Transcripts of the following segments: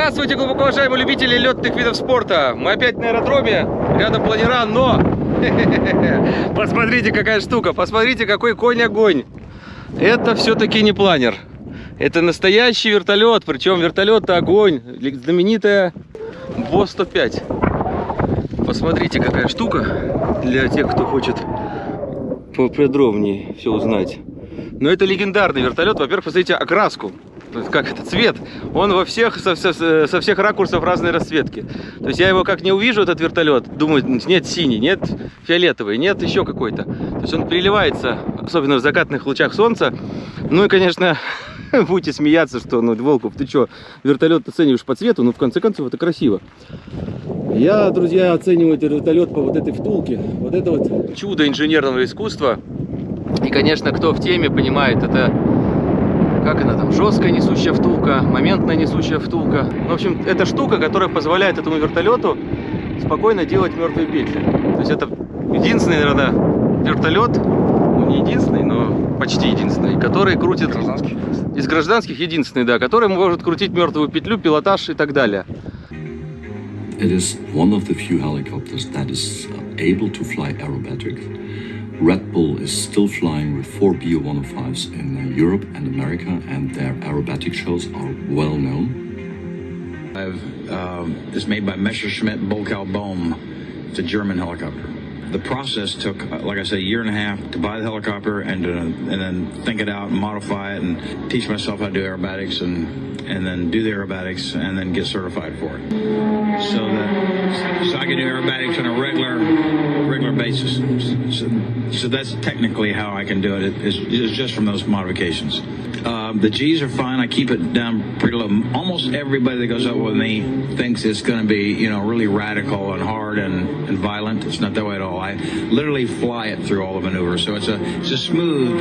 Здравствуйте, глубоко уважаемые любители летных видов спорта. Мы опять на аэродроме, рядом планера, но... Посмотрите, какая штука, посмотрите, какой конь-огонь. Это все-таки не планер. Это настоящий вертолет, причем вертолет огонь. Знаменитая БО-105. Посмотрите, какая штука для тех, кто хочет поподробнее все узнать. Но это легендарный вертолет. Во-первых, посмотрите окраску как это, цвет, он во всех, со, со, со всех ракурсов разной расцветки. То есть я его как не увижу, этот вертолет, думаю, нет синий, нет фиолетовый, нет еще какой-то. То есть он переливается, особенно в закатных лучах солнца. Ну и, конечно, будете смеяться, что, ну, Волков, ты что, вертолет оцениваешь по цвету, ну, в конце концов, это красиво. Я, друзья, оцениваю этот вертолет по вот этой втулке. Вот это вот чудо инженерного искусства. И, конечно, кто в теме понимает, это как она там, жесткая несущая втулка, моментная несущая втулка. В общем, это штука, которая позволяет этому вертолету спокойно делать мертвые петли. То есть это единственный, наверное, вертолет, ну не единственный, но почти единственный, который крутит... Гражданских? Из гражданских единственный, да, который может крутить мертвую петлю, пилотаж и так далее. It is one of the few helicopters that is able to fly aerobatic. Red Bull is still flying with four BO-105s in uh, Europe and America, and their aerobatic shows are well known. I've, um, it's made by Messerschmitt Bolkow Bohm. It's a German helicopter. The process took, uh, like I said, a year and a half to buy the helicopter and, to, and then think it out and modify it and teach myself how to do aerobatics and, and then do the aerobatics and then get certified for it. So that so I can do aerobatics on a regular regular basis. So, so that's technically how I can do it. it. Is, is just from those modifications. Uh, the G's are fine. I keep it down pretty low. Almost everybody that goes up with me thinks it's going to be, you know, really radical and hard and, and violent. It's not that way at all. I literally fly it through all the maneuvers. So it's a it's a smooth.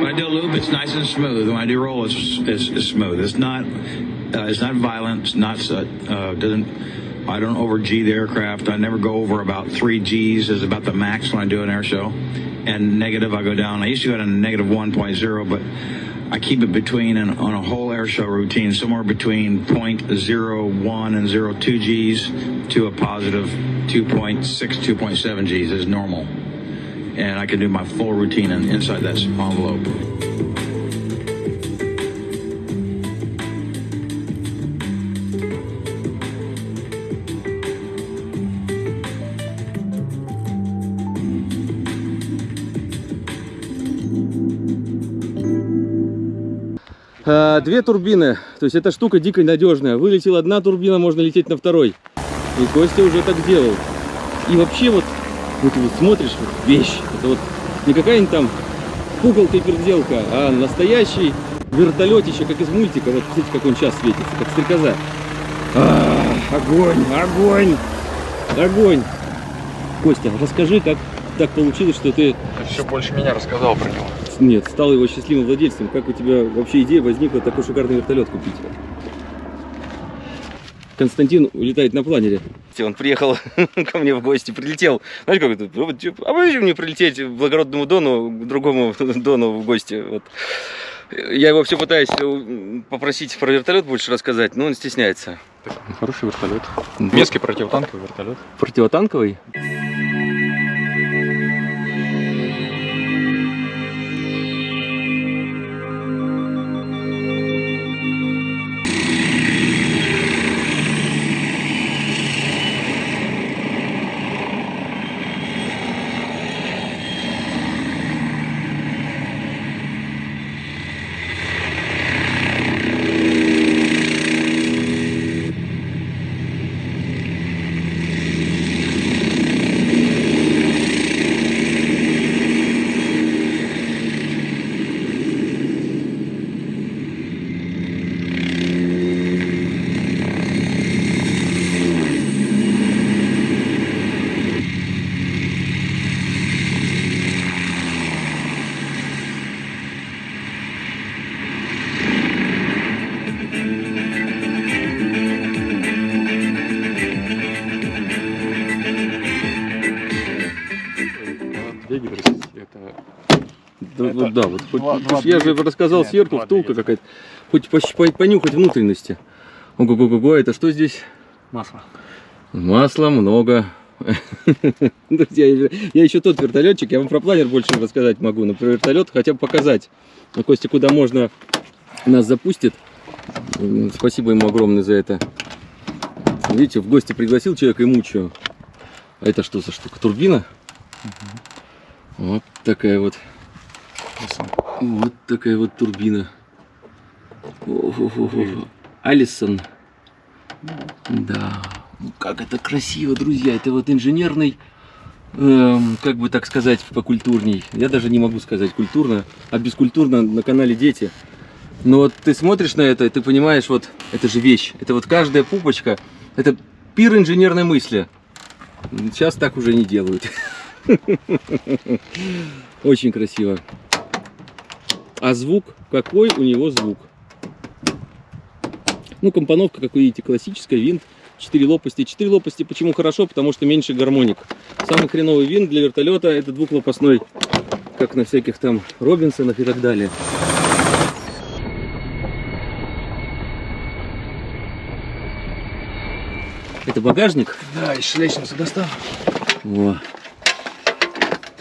When I do a loop, it's nice and smooth. When I do roll, it's it's, it's smooth. It's not uh, it's not violent. It's not uh, doesn't. I don't over G the aircraft. I never go over about three G's is about the max when I do an air show. And negative, I go down. I used to go down to negative 1.0, but I keep it between and on a whole air show routine, somewhere between 0.01 and 0.2 Gs to a positive 2.6, 2.7 Gs is normal. And I can do my full routine inside that envelope. Две турбины, то есть эта штука дико надежная. Вылетела одна турбина, можно лететь на второй. И Костя уже так делал. И вообще вот, вот, вот смотришь, вот вещь, это вот не какая-нибудь там куколка и переделка, а настоящий вертолетище, как из мультика. Вот смотрите, как он сейчас светится, как стрекоза. А, огонь, огонь, огонь. Костя, расскажи, как так получилось, что ты... Ты все больше меня рассказал про него. Нет, стал его счастливым владельцем. Как у тебя вообще идея возникла такой шикарный вертолет купить? Константин улетает на планере. Он приехал ко мне в гости, прилетел. Знаешь, как это? А почему мне прилететь к благородному Дону, к другому Дону в гости? Вот. Я его все пытаюсь попросить про вертолет больше рассказать, но он стесняется. Хороший вертолет. Местский противотанковый вертолет. Противотанковый? Два- хоть два я же рассказал Нет, сверху втулка двигателя. какая-то, хоть понюхать внутренности. Ого-го-го, это что здесь? Масло. Масла много. Друзья, я еще тот вертолетчик, я вам про планер больше рассказать могу, но про вертолет хотя бы показать. Ну, Костя куда можно нас запустит. Спасибо ему огромное за это. Видите, в гости пригласил человека и мучаю. А это что за штука? Турбина? Вот такая вот. Вот такая вот турбина. Алисон. Да. Как это красиво, друзья. Это вот инженерный, эм, как бы так сказать, покультурней. Я даже не могу сказать культурно, а бескультурно на канале Дети. Но вот ты смотришь на это, и ты понимаешь, вот это же вещь. Это вот каждая пупочка, это пир инженерной мысли. Сейчас так уже не делают. Очень красиво. А звук, какой у него звук? Ну, компоновка, как вы видите, классическая, винт, 4 лопасти. 4 лопасти почему хорошо? Потому что меньше гармоник. Самый хреновый винт для вертолета это двухлопастной, как на всяких там Робинсонах и так далее. Это багажник? Да, и лестницу достану. Во.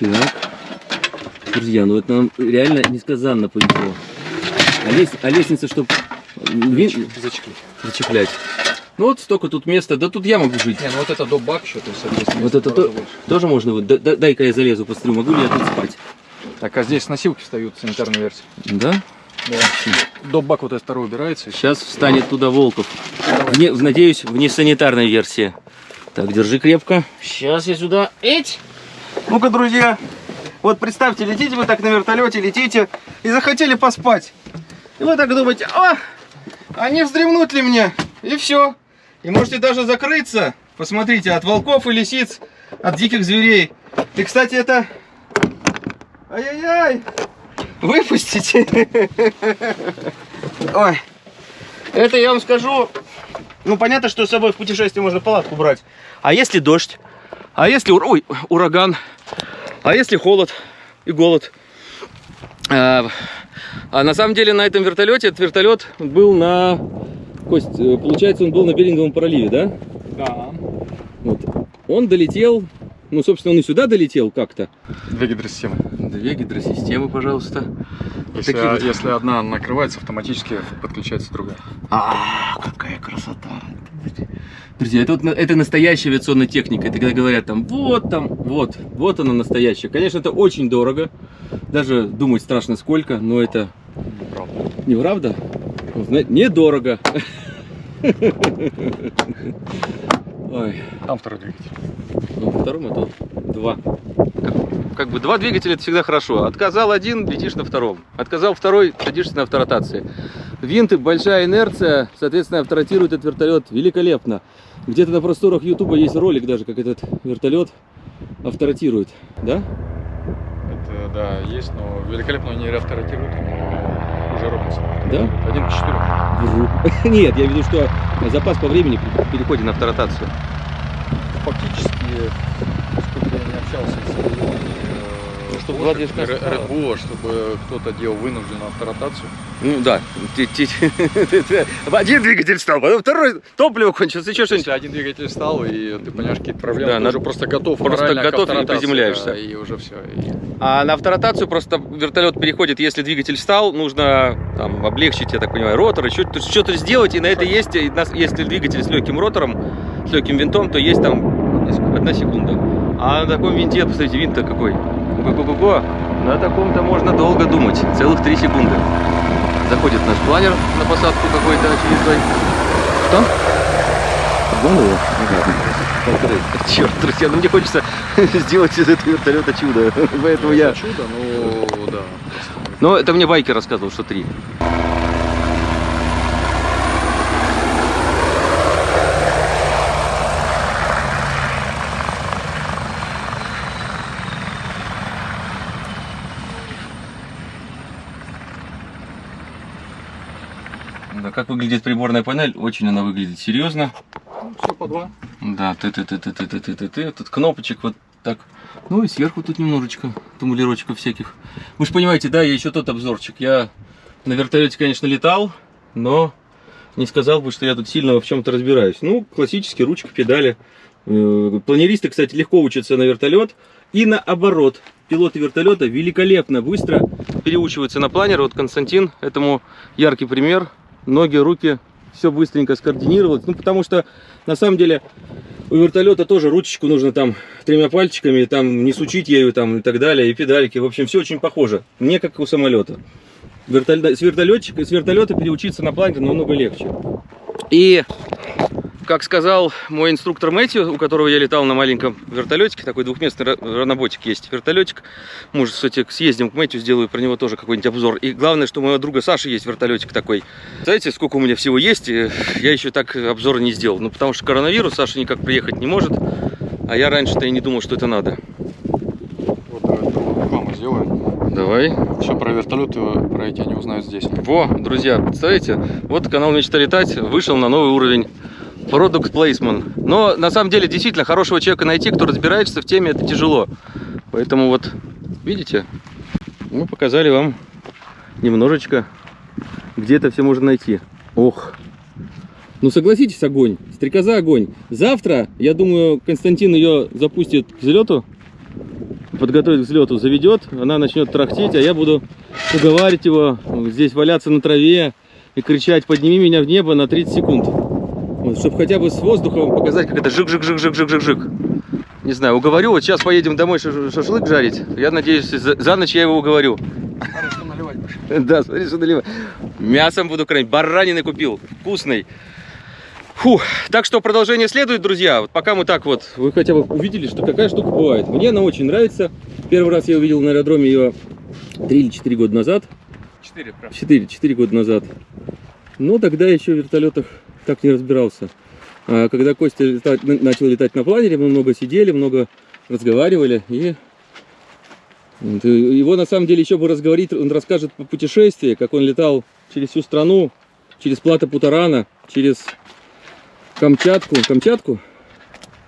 Так. Друзья, ну это нам реально несказанно повезло. А, лес- а лестница, чтобы Зачки. зачеплять. Ну вот столько тут места, да тут я могу жить. Не, ну вот это до бак еще, то есть соответственно, Вот это то- больше. тоже можно, вот, да- да- дай-ка я залезу, посмотрю, могу ли я тут спать. Так, а здесь носилки встают, санитарная версия. Да? Да. До бак вот этот второй убирается. Сейчас встанет туда Волков. Вне- надеюсь, в несанитарной версии. Так, держи крепко. Сейчас я сюда. Эть! Ну-ка, друзья, вот представьте, летите вы так на вертолете, летите и захотели поспать. И вы так думаете, а, а не вздремнуть ли мне? И все. И можете даже закрыться. Посмотрите, от волков и лисиц, от диких зверей. И, кстати, это... Ай-яй-яй! Выпустите! Ой. Это я вам скажу. Ну, понятно, что с собой в путешествие можно палатку брать. А если дождь? А если ой, ураган? А если холод и голод? А, а на самом деле на этом вертолете, этот вертолет был на... Кость, э, получается, он был на Беринговом проливе, да? Да. Вот. Он долетел, ну, собственно, он и сюда долетел как-то. Две гидросистемы. Две гидросистемы, пожалуйста. Если, такие вот. если одна накрывается, автоматически подключается другая. А, какая красота! Друзья, это, вот, это настоящая авиационная техника. Это когда говорят там, вот там, вот, вот она настоящая. Конечно, это очень дорого. Даже думать страшно сколько, но это Правда. неправда. Зна- Недорого. Ой, Там второй двигатель. ну, во втором это два. Как бы два двигателя это всегда хорошо. Отказал один, летишь на втором. Отказал второй, садишься на авторотации. Винты, большая инерция, соответственно, авторотирует этот вертолет великолепно. Где-то на просторах Ютуба есть ролик даже, как этот вертолет авторотирует. Да? Это, да, есть, но великолепно не реавторатируют, но уже Робинсон. Да? Один к четырем. Вру. Нет, я виду, что запас по времени при переходе на авторотацию. Фактически, сколько я не общался с регионами, Ну, чтобы два движка Red Bull, чтобы кто-то делал вынужденную авторотацию. Ну да. Один двигатель стал, потом второй топливо кончилось, еще что-нибудь. Один двигатель стал, и ты понимаешь какие-то проблемы, Да, ты уже просто готов. просто готов и приземляешься. и уже все. А на авторотацию просто вертолет переходит, если двигатель встал, нужно там, облегчить, я так понимаю, ротор, что-то сделать, и на это есть, если двигатель с легким ротором, с легким винтом, то есть там одна секунда. А на таком винте, посмотрите, винт-то какой. Го-го-го-го. На таком-то можно долго думать, целых три секунды. Заходит наш планер на посадку какой-то очередной. Что? Обманул? Черт, друзья, ну мне хочется сделать из этого вертолета чудо. Поэтому я... Чудо, ну да. Но это мне байкер рассказывал, что три. Да, как выглядит приборная панель? Очень она выглядит серьезно. Все по два. Да, ты ты ты ты ты ты ты ты ты тут кнопочек вот так. Ну и сверху тут немножечко тумблерочков всяких. Вы же понимаете, да, я еще тот обзорчик. Я на вертолете, конечно, летал, но не сказал бы, что я тут сильно в чем-то разбираюсь. Ну, классический ручка, педали. Э, Планеристы, кстати, легко учатся на вертолет. И наоборот, пилоты вертолета великолепно, быстро переучиваются на планер. Вот Константин этому яркий пример. Ноги, руки, все быстренько скоординировалось. Ну, потому что, на самом деле, у вертолета тоже ручечку нужно там тремя пальчиками, там не сучить ею там и так далее, и педальки. В общем, все очень похоже. Не как у самолета. Вертолет, с, вертолетчика, с вертолета переучиться на планер намного легче. И, как сказал мой инструктор Мэтью, у которого я летал на маленьком вертолетике, такой двухместный ра- раноботик есть, вертолетик. Может, кстати, съездим к Мэтью, сделаю про него тоже какой-нибудь обзор. И главное, что у моего друга Саши есть вертолетик такой. Знаете, сколько у меня всего есть, и я еще так обзор не сделал. Ну, потому что коронавирус, Саша никак приехать не может. А я раньше-то и не думал, что это надо. Вот давай рекламу сделаем. Давай. Все про вертолеты, про эти они узнают здесь. Во, друзья, представляете, вот канал Мечта летать вышел на новый уровень. Product Placement. Но на самом деле действительно хорошего человека найти, кто разбирается в теме, это тяжело. Поэтому вот, видите, мы показали вам немножечко, где это все можно найти. Ох. Ну согласитесь, огонь. Стрекоза огонь. Завтра, я думаю, Константин ее запустит к взлету. Подготовит к взлету, заведет, она начнет трахтеть, а я буду уговаривать его здесь валяться на траве и кричать «подними меня в небо на 30 секунд». Вот, чтобы хотя бы с воздуха вам показать, как это жик-жик-жик-жик-жик-жик-жик. Не знаю, уговорю, вот сейчас поедем домой шаш- шашлык жарить. Я надеюсь, за, за ночь я его уговорю. наливать? Да, смотри, что наливаю. Мясом буду кормить. Баранины купил. Вкусный. Фух. Так что продолжение следует, друзья. Вот пока мы так вот, вы хотя бы увидели, что какая штука бывает. Мне она очень нравится. Первый раз я увидел на аэродроме ее 3 или 4 года назад. Четыре, прям. 4, 4 года назад. Но тогда еще в вертолетах так не разбирался. А когда Костя летать- на- начал летать на планере, мы много сидели, много разговаривали. И и его на самом деле еще бы разговорить, он расскажет по путешествии, как он летал через всю страну, через плато Путарана, через Камчатку, Камчатку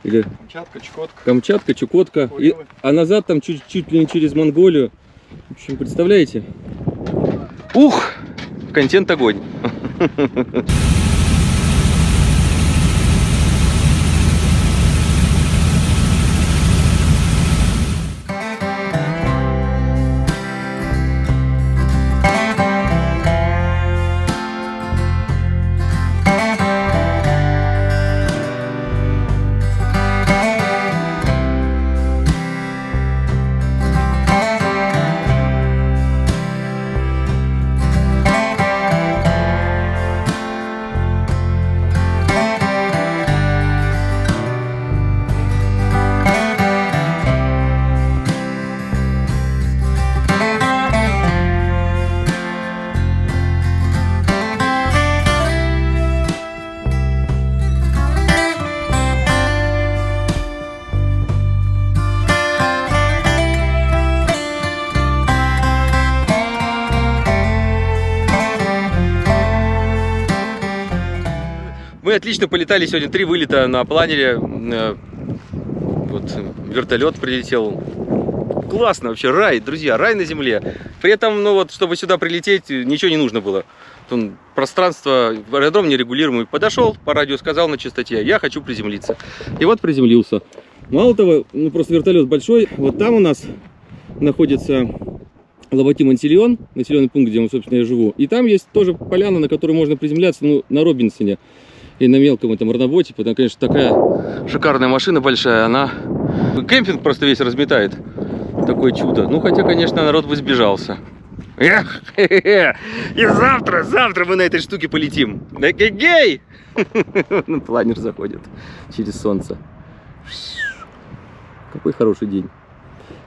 или Камчатка, Чукотка. Камчатка, Чукотка, и, а назад там чуть, чуть ли не через Монголию. В общем, представляете? Ух, контент огонь. Мы отлично полетали сегодня, три вылета на планере. Э, Вот вертолет прилетел. Классно вообще, рай, друзья, рай на земле. При этом, ну вот, чтобы сюда прилететь, ничего не нужно было. Он, пространство, аэродром нерегулируемый. Подошел, по радио сказал на частоте, я хочу приземлиться. И вот приземлился. Мало того, ну просто вертолет большой. Вот там у нас находится Лоботи Мансильон, населенный пункт, где, собственно, я живу. И там есть тоже поляна, на которой можно приземляться, ну, на Робинсоне и на мелком этом рановоте. Потому, конечно, такая шикарная машина большая, она кемпинг просто весь разметает. Такое чудо. Ну, хотя, конечно, народ бы сбежался. Эх, и завтра, завтра мы на этой штуке полетим. Гей! Ну, Планер заходит через солнце. Какой хороший день.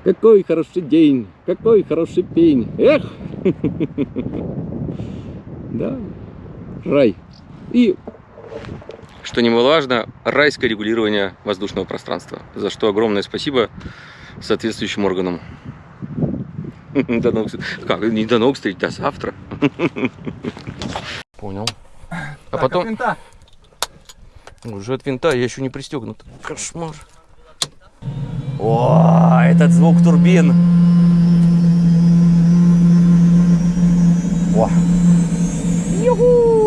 Какой хороший день, какой хороший пень. Эх! Да, рай. И, что немаловажно, райское регулирование воздушного пространства. За что огромное спасибо соответствующим органам. До новых... встреч. Как? Не до новых встреч, до завтра. Понял. А потом... Уже от винта я еще не пристегнут. Кошмар. О, этот звук турбин. О. Юху!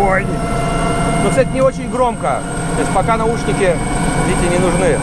Ой. Но, кстати, не очень громко. То есть пока наушники, видите, не нужны.